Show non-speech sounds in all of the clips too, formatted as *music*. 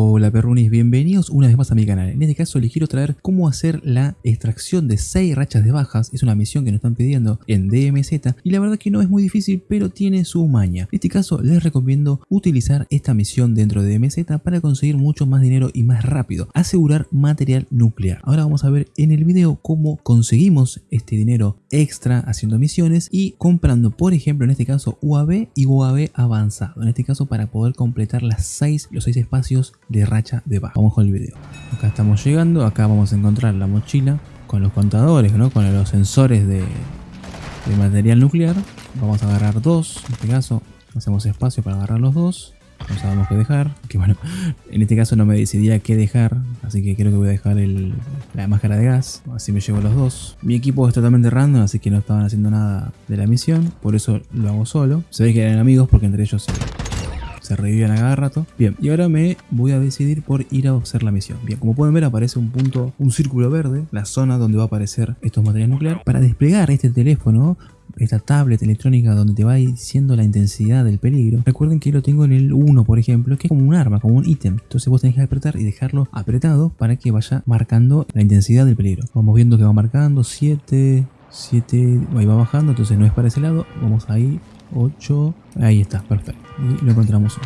Hola perrunis, bienvenidos una vez más a mi canal. En este caso les quiero traer cómo hacer la extracción de 6 rachas de bajas. Es una misión que nos están pidiendo en DMZ y la verdad que no es muy difícil pero tiene su maña. En este caso les recomiendo utilizar esta misión dentro de DMZ para conseguir mucho más dinero y más rápido. Asegurar material nuclear. Ahora vamos a ver en el video cómo conseguimos este dinero extra haciendo misiones y comprando por ejemplo en este caso UAV y UAV avanzado. En este caso para poder completar las 6, los 6 espacios de racha de baja. Vamos con el video. Acá estamos llegando, acá vamos a encontrar la mochila con los contadores, ¿no? con los sensores de, material nuclear. Vamos a agarrar dos, en este caso hacemos espacio para agarrar los dos. No sabemos qué dejar, que bueno, *laughs* en este caso no me decidía qué dejar, así que creo que voy a dejar el, la máscara de gas, así me llevo los dos. Mi equipo es totalmente random, así que no estaban haciendo nada de la misión, por eso lo hago solo. Se ve que eran amigos porque entre ellos se revivían a cada rato. Bien, y ahora me voy a decidir por ir a hacer la misión. Bien, como pueden ver aparece un punto, un círculo verde, la zona donde va a aparecer estos materiales nucleares. Para desplegar este teléfono, esta tablet electrónica donde te va diciendo la intensidad del peligro. Recuerden que lo tengo en el 1, por ejemplo, que es como un arma, como un ítem. Entonces vos tenés que apretar y dejarlo apretado para que vaya marcando la intensidad del peligro. Vamos viendo que va marcando 7, 7, ahí va bajando, entonces no es para ese lado. Vamos ahí, 8, ahí está, perfecto. Y lo encontramos.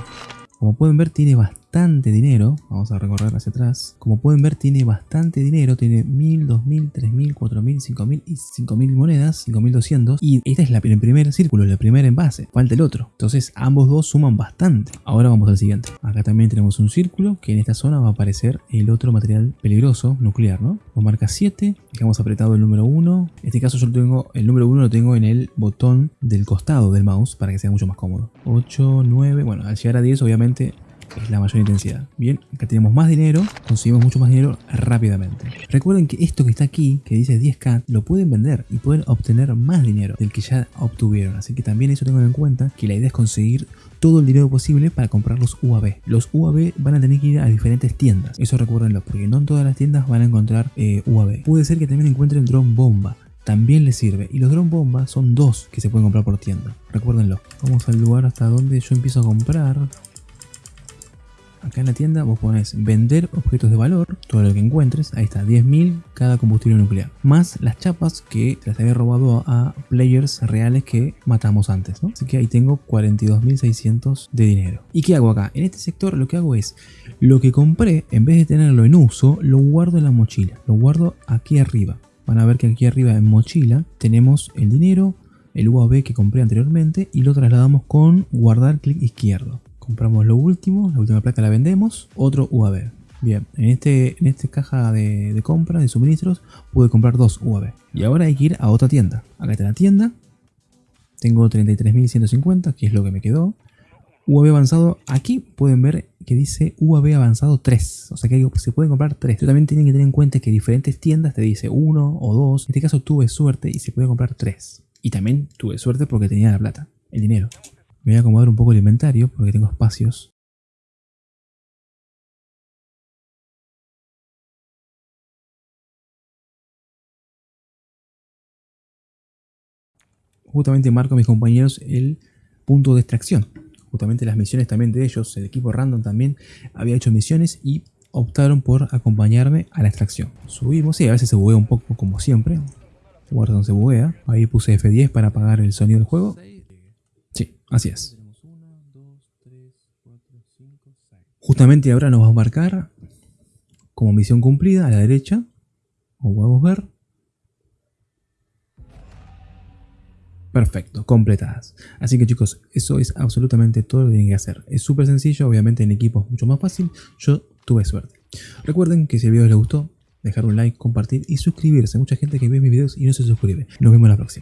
Como pueden ver tiene bastante dinero, vamos a recorrer hacia atrás. Como pueden ver tiene bastante dinero, tiene 1000, 2000, 3000, 4000, 5000 y 5000 monedas, 5200. Y esta es la, el primer círculo, el primer envase, falta el otro. Entonces ambos dos suman bastante. Ahora vamos al siguiente. Acá también tenemos un círculo que en esta zona va a aparecer el otro material peligroso, nuclear, ¿no? Nos marca 7, dejamos apretado el número 1. En este caso yo tengo, el número 1 lo tengo en el botón del costado del mouse para que sea mucho más cómodo. 8, 9, bueno, al llegar a 10 obviamente es la mayor intensidad. Bien, acá tenemos más dinero, conseguimos mucho más dinero rápidamente. Recuerden que esto que está aquí, que dice 10k, lo pueden vender y pueden obtener más dinero del que ya obtuvieron. Así que también eso tengan en cuenta que la idea es conseguir todo el dinero posible para comprar los UAV. Los UAV van a tener que ir a diferentes tiendas. Eso recuérdenlo, porque no en todas las tiendas van a encontrar eh, UAV. Puede ser que también encuentren drone bomba también les sirve. Y los drone bombas son dos que se pueden comprar por tienda. Recuérdenlo. Vamos al lugar hasta donde yo empiezo a comprar. Acá en la tienda vos pones vender objetos de valor, todo lo que encuentres, ahí está, 10.000 cada combustible nuclear. Más las chapas que las había robado a players reales que matamos antes, ¿no? Así que ahí tengo 42.600 de dinero. ¿Y qué hago acá? En este sector lo que hago es, lo que compré, en vez de tenerlo en uso, lo guardo en la mochila. Lo guardo aquí arriba. Van a ver que aquí arriba en mochila tenemos el dinero, el UAV que compré anteriormente y lo trasladamos con guardar clic izquierdo. Compramos lo último, la última placa la vendemos, otro UAV. Bien, en este en esta caja de, de, compra, de suministros, pude comprar dos UAV. Y ahora hay que ir a otra tienda. Acá está la tienda. Tengo 33.150, que es lo que me quedó. UAV avanzado, aquí pueden ver que dice UAV avanzado 3, o sea que se pueden comprar 3. Pero también tienen que tener en cuenta que diferentes tiendas te dice 1 o 2. En este caso tuve suerte y se puede comprar 3. Y también tuve suerte porque tenía la plata, el dinero. Me voy a acomodar un poco el inventario porque tengo espacios. Justamente marco a mis compañeros el punto de extracción. Justamente las misiones también de ellos, el equipo random también había hecho misiones y optaron por acompañarme a la extracción. Subimos, y a veces se buguea un poco como siempre. Guarda se buguea. Ahí puse F10 para apagar el sonido del juego. Sí, así es. Justamente ahora nos va a marcar como misión cumplida a la derecha, como podemos ver. Perfecto, completadas. Así que chicos, eso es absolutamente todo lo que tienen que hacer. Es súper sencillo, obviamente en equipo es mucho más fácil. Yo tuve suerte. Recuerden que si el video les gustó, dejar un like, compartir y suscribirse. Mucha gente que ve mis videos y no se suscribe. Nos vemos la próxima.